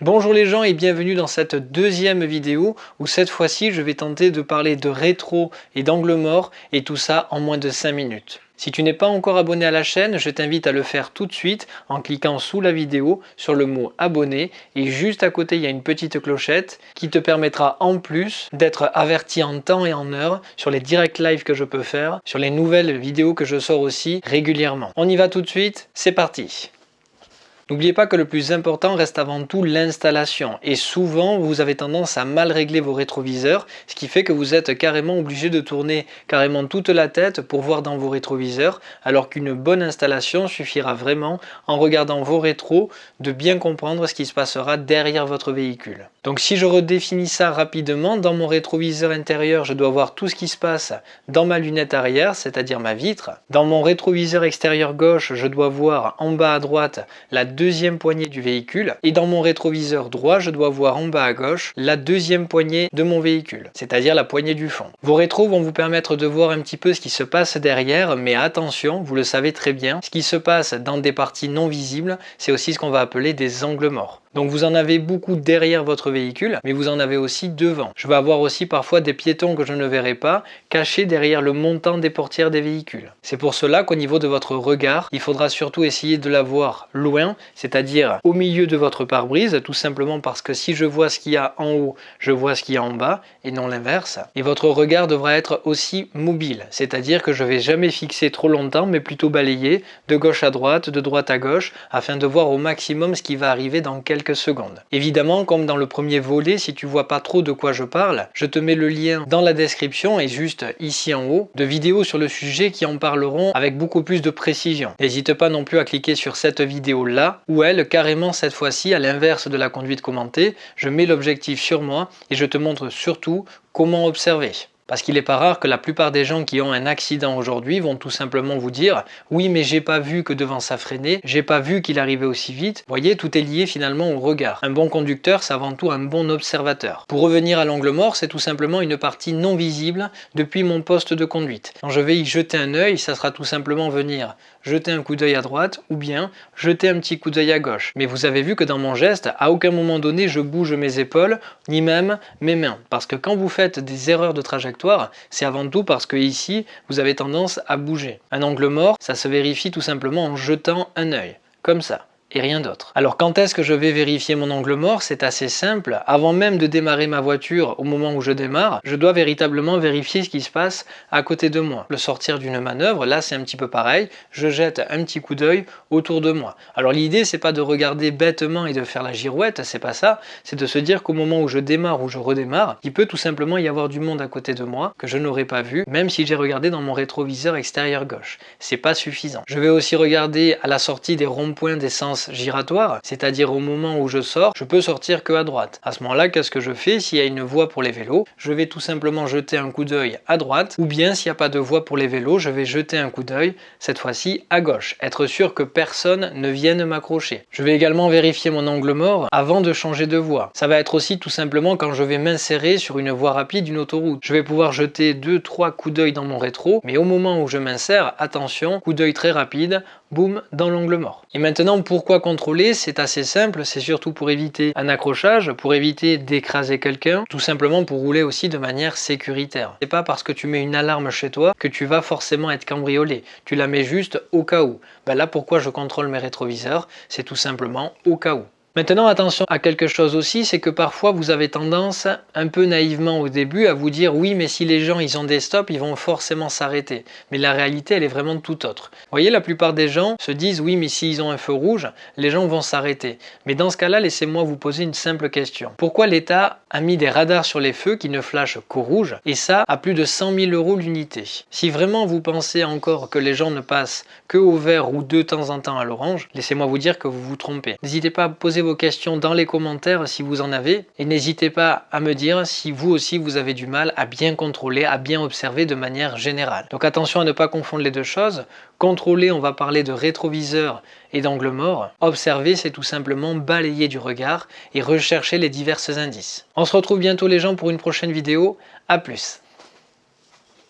Bonjour les gens et bienvenue dans cette deuxième vidéo où cette fois-ci je vais tenter de parler de rétro et d'angle mort et tout ça en moins de 5 minutes. Si tu n'es pas encore abonné à la chaîne, je t'invite à le faire tout de suite en cliquant sous la vidéo sur le mot abonné et juste à côté il y a une petite clochette qui te permettra en plus d'être averti en temps et en heure sur les direct live que je peux faire, sur les nouvelles vidéos que je sors aussi régulièrement. On y va tout de suite, c'est parti N'oubliez pas que le plus important reste avant tout l'installation et souvent vous avez tendance à mal régler vos rétroviseurs ce qui fait que vous êtes carrément obligé de tourner carrément toute la tête pour voir dans vos rétroviseurs alors qu'une bonne installation suffira vraiment en regardant vos rétros de bien comprendre ce qui se passera derrière votre véhicule. Donc si je redéfinis ça rapidement, dans mon rétroviseur intérieur je dois voir tout ce qui se passe dans ma lunette arrière c'est-à-dire ma vitre. Dans mon rétroviseur extérieur gauche je dois voir en bas à droite la deuxième poignée du véhicule et dans mon rétroviseur droit je dois voir en bas à gauche la deuxième poignée de mon véhicule, c'est-à-dire la poignée du fond. Vos rétros vont vous permettre de voir un petit peu ce qui se passe derrière mais attention, vous le savez très bien, ce qui se passe dans des parties non visibles c'est aussi ce qu'on va appeler des angles morts. Donc vous en avez beaucoup derrière votre véhicule, mais vous en avez aussi devant. Je vais avoir aussi parfois des piétons que je ne verrai pas, cachés derrière le montant des portières des véhicules. C'est pour cela qu'au niveau de votre regard, il faudra surtout essayer de la voir loin, c'est-à-dire au milieu de votre pare-brise, tout simplement parce que si je vois ce qu'il y a en haut, je vois ce qu'il y a en bas, et non l'inverse. Et votre regard devra être aussi mobile, c'est-à-dire que je vais jamais fixer trop longtemps, mais plutôt balayer de gauche à droite, de droite à gauche, afin de voir au maximum ce qui va arriver dans quelques secondes. Évidemment, comme dans le premier volet, si tu vois pas trop de quoi je parle, je te mets le lien dans la description et juste ici en haut de vidéos sur le sujet qui en parleront avec beaucoup plus de précision. N'hésite pas non plus à cliquer sur cette vidéo là, où elle, carrément cette fois-ci, à l'inverse de la conduite commentée, je mets l'objectif sur moi et je te montre surtout comment observer. Parce qu'il n'est pas rare que la plupart des gens qui ont un accident aujourd'hui vont tout simplement vous dire « Oui, mais j'ai pas vu que devant ça freinait, j'ai pas vu qu'il arrivait aussi vite. » voyez, tout est lié finalement au regard. Un bon conducteur, c'est avant tout un bon observateur. Pour revenir à l'angle mort, c'est tout simplement une partie non visible depuis mon poste de conduite. Quand je vais y jeter un œil, ça sera tout simplement venir jeter un coup d'œil à droite ou bien jeter un petit coup d'œil à gauche. Mais vous avez vu que dans mon geste, à aucun moment donné, je bouge mes épaules, ni même mes mains. Parce que quand vous faites des erreurs de trajectoire, c'est avant tout parce que ici, vous avez tendance à bouger. Un angle mort, ça se vérifie tout simplement en jetant un œil, comme ça rien d'autre. Alors quand est-ce que je vais vérifier mon angle mort? C'est assez simple. Avant même de démarrer ma voiture, au moment où je démarre, je dois véritablement vérifier ce qui se passe à côté de moi. Le sortir d'une manœuvre, là c'est un petit peu pareil. Je jette un petit coup d'œil autour de moi. Alors l'idée c'est pas de regarder bêtement et de faire la girouette, c'est pas ça. C'est de se dire qu'au moment où je démarre ou je redémarre, il peut tout simplement y avoir du monde à côté de moi que je n'aurais pas vu, même si j'ai regardé dans mon rétroviseur extérieur gauche. C'est pas suffisant. Je vais aussi regarder à la sortie des ronds-points giratoire, c'est-à-dire au moment où je sors, je peux sortir que à droite. À ce moment-là, qu'est-ce que je fais? S'il y a une voie pour les vélos, je vais tout simplement jeter un coup d'œil à droite, ou bien s'il n'y a pas de voie pour les vélos, je vais jeter un coup d'œil, cette fois-ci à gauche, être sûr que personne ne vienne m'accrocher. Je vais également vérifier mon angle mort avant de changer de voie. Ça va être aussi tout simplement quand je vais m'insérer sur une voie rapide d'une autoroute. Je vais pouvoir jeter 2-3 coups d'œil dans mon rétro, mais au moment où je m'insère, attention, coup d'œil très rapide, boum, dans l'angle mort. Et maintenant, pourquoi contrôler? C'est assez simple, c'est surtout pour éviter un accrochage, pour éviter d'écraser quelqu'un, tout simplement pour rouler aussi de manière sécuritaire. C'est pas parce que tu mets une alarme chez toi que tu vas forcément être cambriolé. Tu la mets juste au cas où. Ben là, pourquoi je contrôle mes rétroviseurs? C'est tout simplement au cas où. Maintenant attention à quelque chose aussi, c'est que parfois vous avez tendance un peu naïvement au début à vous dire oui mais si les gens ils ont des stops ils vont forcément s'arrêter. Mais la réalité elle est vraiment tout autre. Vous voyez la plupart des gens se disent oui mais s'ils ont un feu rouge les gens vont s'arrêter. Mais dans ce cas là laissez-moi vous poser une simple question. Pourquoi l'État a mis des radars sur les feux qui ne flashent qu'au rouge et ça à plus de 100 000 euros l'unité? Si vraiment vous pensez encore que les gens ne passent que au vert ou de temps en temps à l'orange, laissez-moi vous dire que vous vous trompez. N'hésitez pas à poser vos questions dans les commentaires si vous en avez et n'hésitez pas à me dire si vous aussi vous avez du mal à bien contrôler, à bien observer de manière générale. Donc attention à ne pas confondre les deux choses. Contrôler, on va parler de rétroviseur et d'angle mort. Observer, c'est tout simplement balayer du regard et rechercher les divers indices. On se retrouve bientôt les gens pour une prochaine vidéo. A plus